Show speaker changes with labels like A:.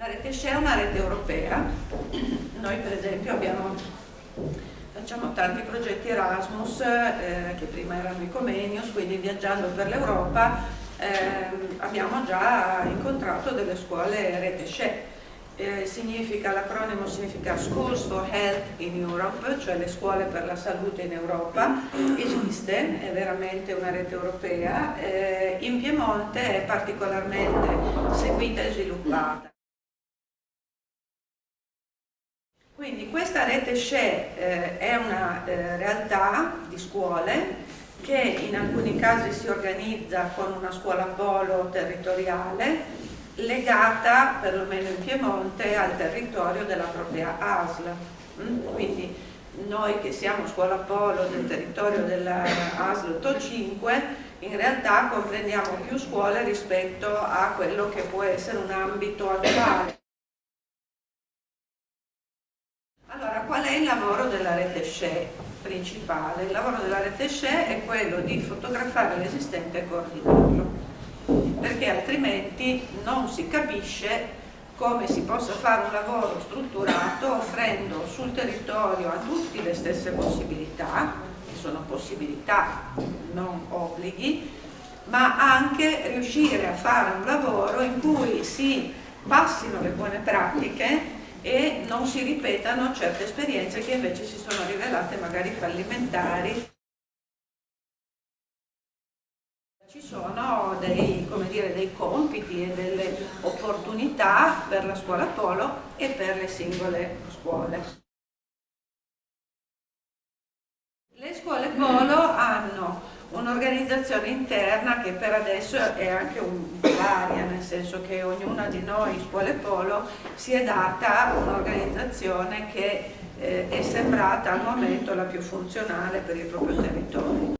A: La rete SCE è una rete europea, noi per esempio abbiamo, facciamo tanti progetti Erasmus eh, che prima erano i Comenius, quindi viaggiando per l'Europa eh, abbiamo già incontrato delle scuole rete SCE. Eh, significa, l'acronimo significa Schools for Health in Europe, cioè le scuole per la salute in Europa, esiste, è veramente una rete europea, eh, in Piemonte è particolarmente seguita e sviluppata. Quindi questa rete SCE eh, è una eh, realtà di scuole che in alcuni casi si organizza con una scuola polo territoriale legata, perlomeno in Piemonte, al territorio della propria ASL. Mm? Quindi noi che siamo scuola polo del territorio della ASL 85 in realtà comprendiamo più scuole rispetto a quello che può essere un ambito attuale. È il lavoro della rete SHE principale? Il lavoro della rete SHE è quello di fotografare l'esistente e coordinarlo, perché altrimenti non si capisce come si possa fare un lavoro strutturato offrendo sul territorio a tutti le stesse possibilità, che sono possibilità, non obblighi, ma anche riuscire a fare un lavoro in cui si passino le buone pratiche e non si ripetano certe esperienze che invece si sono rivelate magari fallimentari. Ci sono dei, dire, dei compiti e delle opportunità per la scuola Polo e per le singole scuole. Le scuole Polo hanno un'organizzazione interna che per adesso è anche un, nel senso che ognuna di noi, scuole Polo, si è data un'organizzazione che eh, è sembrata al momento la più funzionale per il proprio territorio.